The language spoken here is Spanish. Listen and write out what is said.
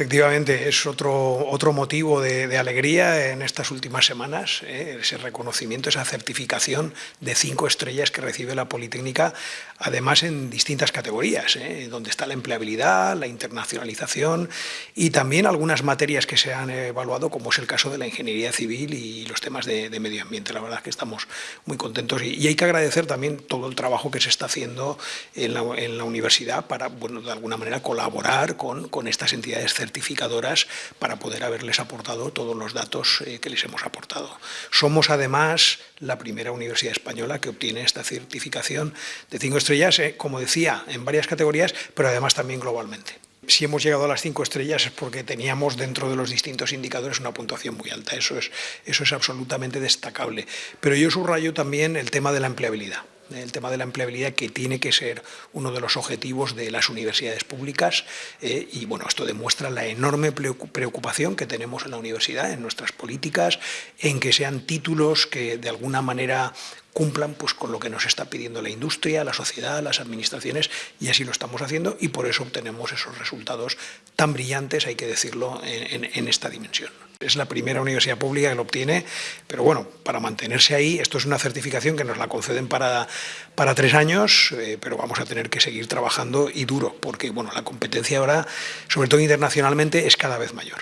Efectivamente, es otro, otro motivo de, alegría en estas últimas semanas, ¿eh? ese reconocimiento, esa certificación de cinco estrellas que recibe la Politécnica, además en distintas categorías, ¿eh? donde está la empleabilidad, la internacionalización y también algunas materias que se han evaluado, como es el caso de la ingeniería civil y los temas de, medio ambiente. La verdad es que estamos muy contentos y, hay que agradecer también todo el trabajo que se está haciendo en la, universidad para, bueno, de alguna manera colaborar con, con estas entidades certificadoras para poder haberles aportado todos los datos eh, que les hemos aportado. Somos además la primera universidad española que obtiene esta certificación de cinco estrellas, eh, como decía, en varias categorías, pero además también globalmente si hemos llegado a las cinco estrellas es porque teníamos dentro de los distintos indicadores una puntuación muy alta. Eso es, eso es absolutamente destacable. Pero yo subrayo también el tema de la empleabilidad el tema de la empleabilidad que tiene que ser uno de los objetivos de las universidades públicas eh, y bueno, esto demuestra la enorme preocupación que tenemos en la universidad, en nuestras políticas, en que sean títulos que de alguna manera cumplan pues, con lo que nos está pidiendo la industria, la sociedad, las administraciones, y así lo estamos haciendo, y por eso obtenemos esos resultados tan brillantes, hay que decirlo, en esta dimensión. Es la primera universidad pública que lo obtiene, pero bueno, para mantenerse ahí, esto es una certificación que nos la conceden para, para tres años, eh, pero vamos a tener que seguir trabajando y duro, porque bueno, la competencia ahora, sobre todo internacionalmente, es cada vez mayor.